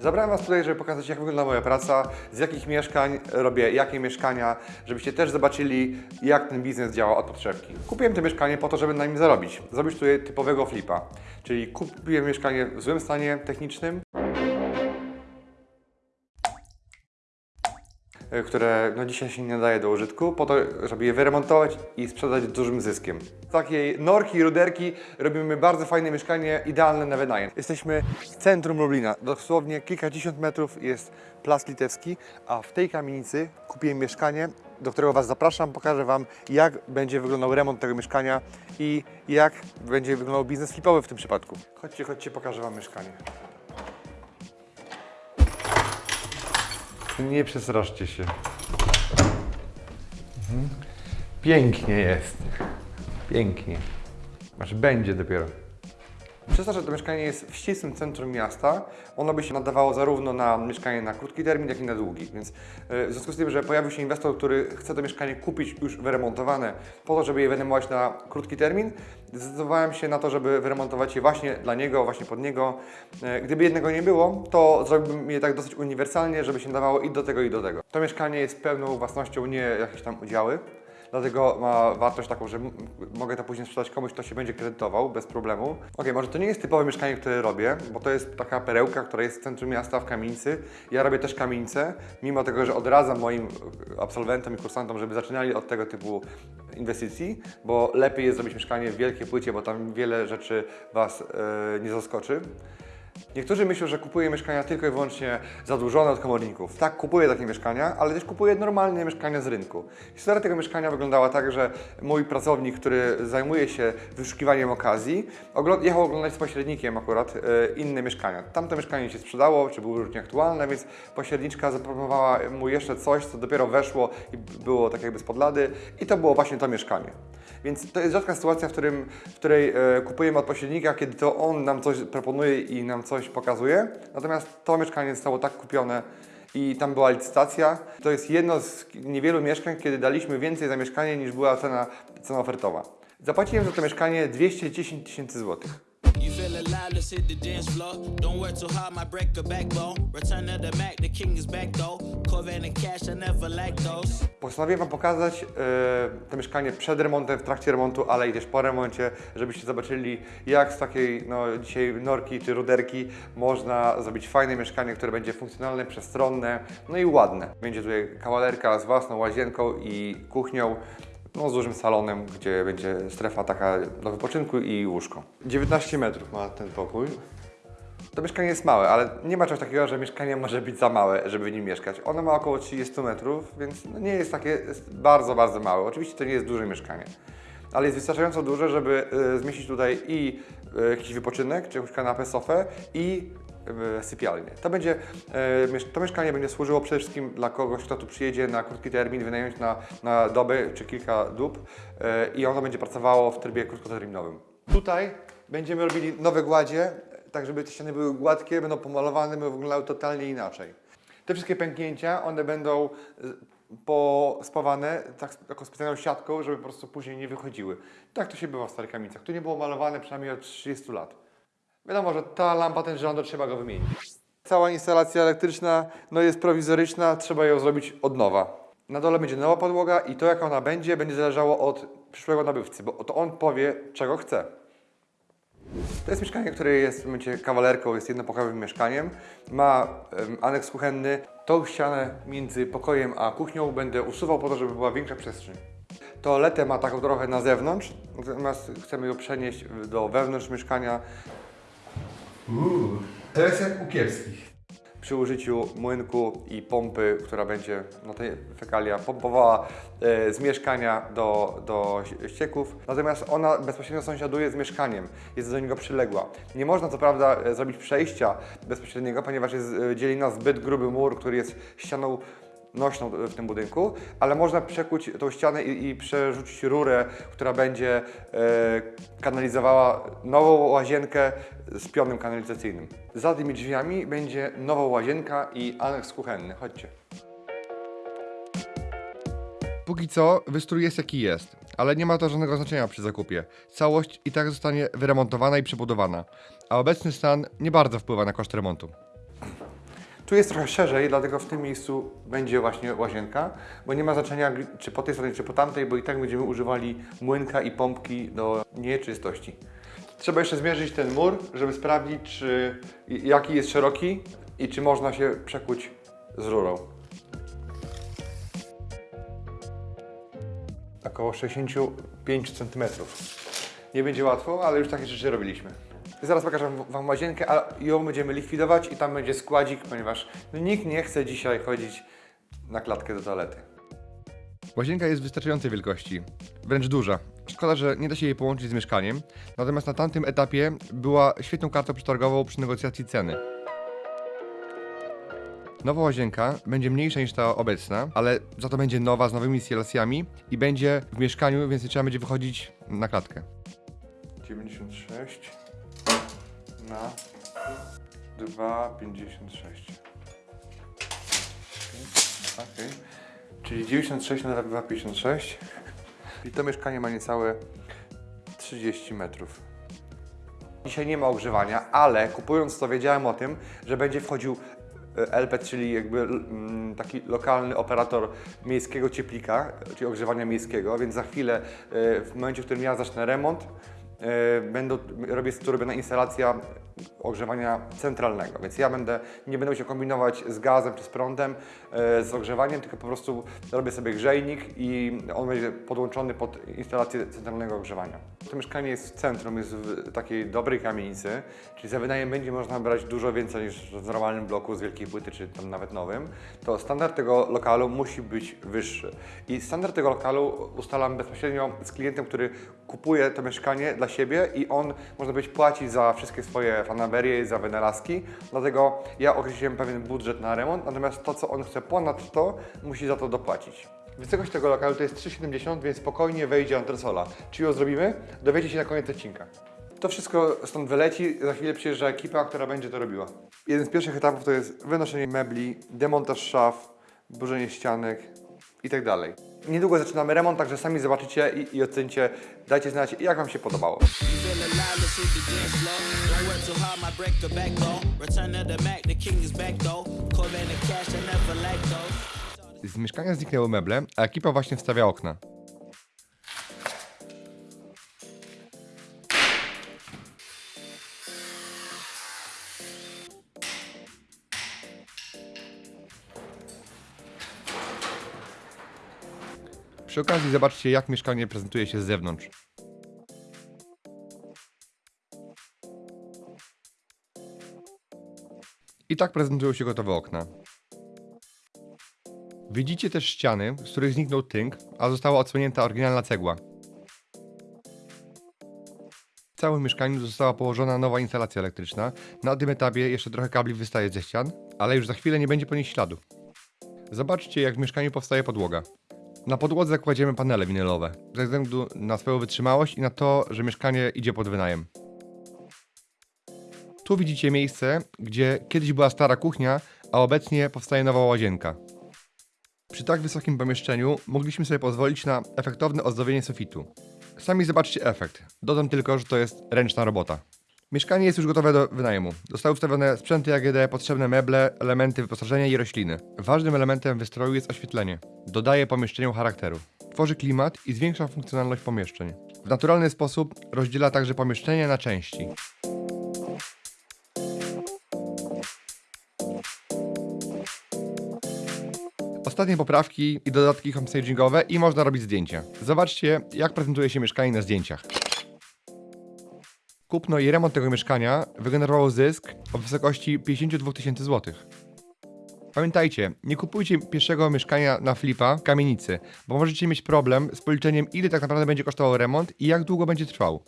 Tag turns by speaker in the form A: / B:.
A: Zabrałem Was tutaj, żeby pokazać, jak wygląda moja praca, z jakich mieszkań robię jakie mieszkania, żebyście też zobaczyli, jak ten biznes działa od podszewki. Kupiłem to mieszkanie po to, żeby na nim zarobić. Zrobić tutaj typowego flipa. Czyli kupiłem mieszkanie w złym stanie technicznym, które no, dzisiaj się nie nadaje do użytku, po to, żeby je wyremontować i sprzedać dużym zyskiem. Z takiej norki, ruderki robimy bardzo fajne mieszkanie, idealne na wynajem. Jesteśmy w centrum Lublina, dosłownie kilkadziesiąt metrów jest Plac Litewski, a w tej kamienicy kupiłem mieszkanie, do którego Was zapraszam, pokażę Wam jak będzie wyglądał remont tego mieszkania i jak będzie wyglądał biznes flipowy w tym przypadku. Chodźcie, chodźcie, pokażę Wam mieszkanie. Nie przestraszcie się. Mhm. Pięknie jest. Pięknie. Znaczy będzie dopiero. Przez to, że to mieszkanie jest w ścisłym centrum miasta, ono by się nadawało zarówno na mieszkanie na krótki termin, jak i na długi. Więc e, w związku z tym, że pojawił się inwestor, który chce to mieszkanie kupić już wyremontowane, po to, żeby je wynajmować na krótki termin, zdecydowałem się na to, żeby wyremontować je właśnie dla niego, właśnie pod niego. E, Gdyby jednego nie było, to zrobiłbym je tak dosyć uniwersalnie, żeby się nadawało i do tego, i do tego. To mieszkanie jest pełną własnością, nie jakieś tam udziały. Dlatego ma wartość taką, że mogę to później sprzedać komuś, kto się będzie kredytował bez problemu. Ok, może to nie jest typowe mieszkanie, które robię, bo to jest taka perełka, która jest w centrum miasta w kamienicy. Ja robię też kamienicę, mimo tego, że odradzam moim absolwentom i kursantom, żeby zaczynali od tego typu inwestycji, bo lepiej jest zrobić mieszkanie w wielkiej płycie, bo tam wiele rzeczy Was e, nie zaskoczy. Niektórzy myślą, że kupuję mieszkania tylko i wyłącznie zadłużone od komorników. Tak, kupuję takie mieszkania, ale też kupuję normalne mieszkania z rynku. Historia tego mieszkania wyglądała tak, że mój pracownik, który zajmuje się wyszukiwaniem okazji, jechał oglądać z pośrednikiem akurat e, inne mieszkania. Tamto mieszkanie się sprzedało, czy było już nieaktualne, więc pośredniczka zaproponowała mu jeszcze coś, co dopiero weszło i było tak jakby z podlady i to było właśnie to mieszkanie. Więc to jest rzadka sytuacja, w, którym, w której e, kupujemy od pośrednika, kiedy to on nam coś proponuje i nam coś pokazuje. Natomiast to mieszkanie zostało tak kupione i tam była licytacja. To jest jedno z niewielu mieszkań, kiedy daliśmy więcej za mieszkanie niż była cena, cena ofertowa. Zapłaciłem za to mieszkanie 210 tysięcy złotych.
B: Let's hit the dance floor. Don't work too hard, might break a backbone. Return to the Mac, the king is back though. And cash, I never those.
A: Postanowiłem Wam pokazać e, to mieszkanie przed remontem, w trakcie remontu, ale i też po remoncie, żebyście zobaczyli, jak z takiej no, dzisiaj norki czy ruderki można zrobić fajne mieszkanie, które będzie funkcjonalne, przestronne, no i ładne. Będzie tutaj kawalerka z własną łazienką i kuchnią, no, z dużym salonem, gdzie będzie strefa taka do wypoczynku i łóżko. 19 metrów ma ten pokój. To mieszkanie jest małe, ale nie ma czegoś takiego, że mieszkanie może być za małe, żeby w nim mieszkać. Ono ma około 30 metrów, więc no nie jest takie jest bardzo, bardzo małe. Oczywiście to nie jest duże mieszkanie, ale jest wystarczająco duże, żeby y, zmieścić tutaj i y, jakiś wypoczynek, czy jakąś kanapę, sofę i sypialnię. To, będzie, miesz- to mieszkanie będzie służyło przede wszystkim dla kogoś, kto tu przyjedzie na krótki termin, wynająć na, na dobę czy kilka dób y, i ono będzie pracowało w trybie krótkoterminowym. Tutaj będziemy robili nowe gładzie, tak żeby te ściany były gładkie, będą pomalowane, będą wyglądały totalnie inaczej. Te wszystkie pęknięcia, one będą y, pospawane tak, taką specjalną siatką, żeby po prostu później nie wychodziły. Tak to się bywa w starych kamienicach. Tu nie było malowane przynajmniej od 30 lat. Wiadomo, że ta lampa, ten żądor, trzeba go wymienić. Cała instalacja elektryczna no jest prowizoryczna, trzeba ją zrobić od nowa. Na dole będzie nowa podłoga i to jak ona będzie, będzie zależało od przyszłego nabywcy, bo to on powie, czego chce. To jest mieszkanie, które jest w momencie kawalerką, jest jednopokojowym mieszkaniem. Ma em, aneks kuchenny. Tą ścianę między pokojem a kuchnią będę usuwał po to, żeby była większa przestrzeń. Toaletę ma taką trochę na zewnątrz, natomiast chcemy ją przenieść do wewnątrz mieszkania. To jest jak u kiepskich. Przy użyciu młynku i pompy, która będzie no te fekalia pompowała e, z mieszkania do, do ścieków. Natomiast ona bezpośrednio sąsiaduje z mieszkaniem, jest do niego przyległa. Nie można co prawda e, zrobić przejścia bezpośredniego, ponieważ jest, e, dzieli nas zbyt gruby mur, który jest ścianą nośną w tym budynku, ale można przekuć tą ścianę i, i przerzucić rurę, która będzie e, kanalizowała nową łazienkę z pionem kanalizacyjnym. Za tymi drzwiami będzie nowa łazienka i aneks kuchenny. Chodźcie. Póki co wystrój jest jaki jest, ale nie ma to żadnego znaczenia przy zakupie. Całość i tak zostanie wyremontowana i przebudowana, a obecny stan nie bardzo wpływa na koszt remontu. Tu jest trochę szerzej, dlatego w tym miejscu będzie właśnie łazienka, bo nie ma znaczenia czy po tej stronie, czy po tamtej, bo i tak będziemy używali młynka i pompki do nieczystości. Trzeba jeszcze zmierzyć ten mur, żeby sprawdzić, czy jaki jest szeroki i czy można się przekuć z rurą. Około 65 cm. Nie będzie łatwo, ale już takie rzeczy robiliśmy. Zaraz pokażę Wam łazienkę, a ją będziemy likwidować i tam będzie składzik, ponieważ nikt nie chce dzisiaj chodzić na klatkę do toalety. Łazienka jest wystarczającej wielkości, wręcz duża. Szkoda, że nie da się jej połączyć z mieszkaniem, natomiast na tamtym etapie była świetną kartą przetargową przy negocjacji ceny. Nowa łazienka będzie mniejsza niż ta obecna, ale za to będzie nowa z nowymi instalacjami i będzie w mieszkaniu, więc nie trzeba będzie wychodzić na klatkę. 96 na 2,56. Okay. Czyli 96 na 2,56. I to mieszkanie ma niecałe 30 metrów. Dzisiaj nie ma ogrzewania, ale kupując to wiedziałem o tym, że będzie wchodził e, LP, czyli jakby mm, taki lokalny operator miejskiego cieplika, czyli ogrzewania miejskiego, więc za chwilę, e, w momencie, w którym ja zacznę remont, będą, robię, tu robiona instalacja ogrzewania centralnego, więc ja będę, nie będę musiał kombinować z gazem czy z prądem, e, z ogrzewaniem, tylko po prostu robię sobie grzejnik i on będzie podłączony pod instalację centralnego ogrzewania. To mieszkanie jest w centrum, jest w takiej dobrej kamienicy, czyli za wynajem będzie można brać dużo więcej niż w normalnym bloku z wielkiej płyty, czy tam nawet nowym. To standard tego lokalu musi być wyższy. I standard tego lokalu ustalam bezpośrednio z klientem, który kupuje to mieszkanie dla siebie i on, można powiedzieć, płaci za wszystkie swoje fanaberie i za wynalazki. Dlatego ja określiłem pewien budżet na remont, natomiast to, co on chce ponad to, musi za to dopłacić. Wysokość tego lokalu to jest 3,70, więc spokojnie wejdzie antresola. Czy ją zrobimy? Dowiecie się na koniec odcinka. To wszystko stąd wyleci, za chwilę przyjeżdża ekipa, która będzie to robiła. Jeden z pierwszych etapów to jest wynoszenie mebli, demontaż szaf, burzenie ścianek i tak dalej. Niedługo zaczynamy remont, także sami zobaczycie i, i ocencie. Dajcie znać, jak Wam się podobało. Z mieszkania zniknęły meble, a ekipa właśnie wstawia okna. Przy okazji zobaczcie, jak mieszkanie prezentuje się z zewnątrz. I tak prezentują się gotowe okna. Widzicie też ściany, z których zniknął tynk, a została odsłonięta oryginalna cegła. W całym mieszkaniu została położona nowa instalacja elektryczna. Na tym etapie jeszcze trochę kabli wystaje ze ścian, ale już za chwilę nie będzie po nich śladu. Zobaczcie, jak w mieszkaniu powstaje podłoga. Na podłodze kładziemy panele winylowe, ze względu na swoją wytrzymałość i na to, że mieszkanie idzie pod wynajem. Tu widzicie miejsce, gdzie kiedyś była stara kuchnia, a obecnie powstaje nowa łazienka. Przy tak wysokim pomieszczeniu mogliśmy sobie pozwolić na efektowne ozdobienie sufitu. Sami zobaczcie efekt. Dodam tylko, że to jest ręczna robota. Mieszkanie jest już gotowe do wynajmu. Zostały wstawione sprzęty AGD, potrzebne meble, elementy wyposażenia i rośliny. Ważnym elementem wystroju jest oświetlenie. Dodaje pomieszczeniu charakteru. Tworzy klimat i zwiększa funkcjonalność pomieszczeń. W naturalny sposób rozdziela także pomieszczenie na części. Ostatnie poprawki i dodatki homestagingowe i można robić zdjęcia. Zobaczcie, jak prezentuje się mieszkanie na zdjęciach. Kupno i remont tego mieszkania wygenerowało zysk o wysokości 52 tysięcy złotych. Pamiętajcie, nie kupujcie pierwszego mieszkania na flipa w kamienicy, bo możecie mieć problem z policzeniem ile tak naprawdę będzie kosztował remont i jak długo będzie trwał.